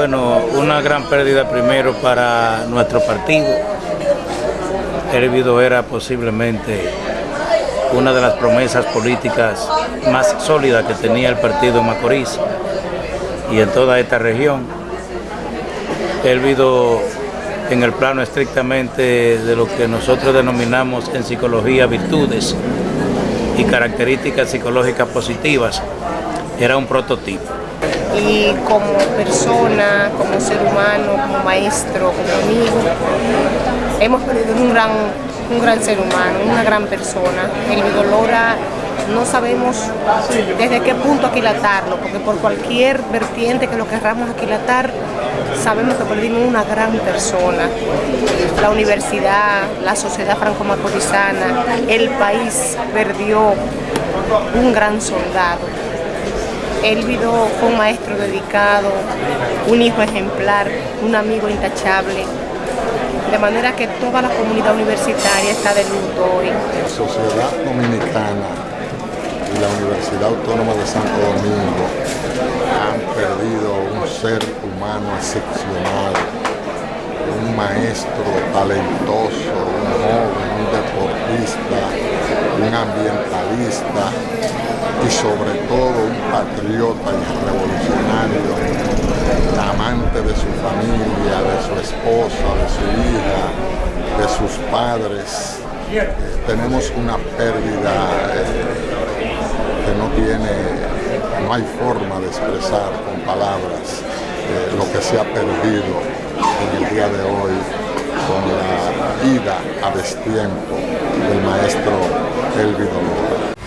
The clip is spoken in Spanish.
Bueno, una gran pérdida primero para nuestro partido. Hervido era posiblemente una de las promesas políticas más sólidas que tenía el partido Macorís y en toda esta región. Hervido en el plano estrictamente de lo que nosotros denominamos en psicología virtudes y características psicológicas positivas, era un prototipo. Y como persona, como ser humano, como maestro, como amigo, hemos perdido un gran, un gran ser humano, una gran persona. El Vidolora no sabemos desde qué punto aquilatarlo, porque por cualquier vertiente que lo querramos aquilatar, sabemos que perdimos una gran persona. La universidad, la sociedad franco-macorizana, el país perdió un gran soldado. Elvido fue un maestro dedicado, un hijo ejemplar, un amigo intachable, de manera que toda la comunidad universitaria está de luto hoy. La sociedad dominicana y la Universidad Autónoma de Santo Domingo han perdido un ser humano excepcional, un maestro talentoso, un joven, un deportista, un ambientalista y sobre todo un patriota y revolucionario, amante de su familia, de su esposa, de su hija, de sus padres. Eh, tenemos una pérdida eh, que no tiene, no hay forma de expresar con palabras eh, lo que se ha perdido en el día de hoy con la vida a destiempo del maestro Elvido Lora.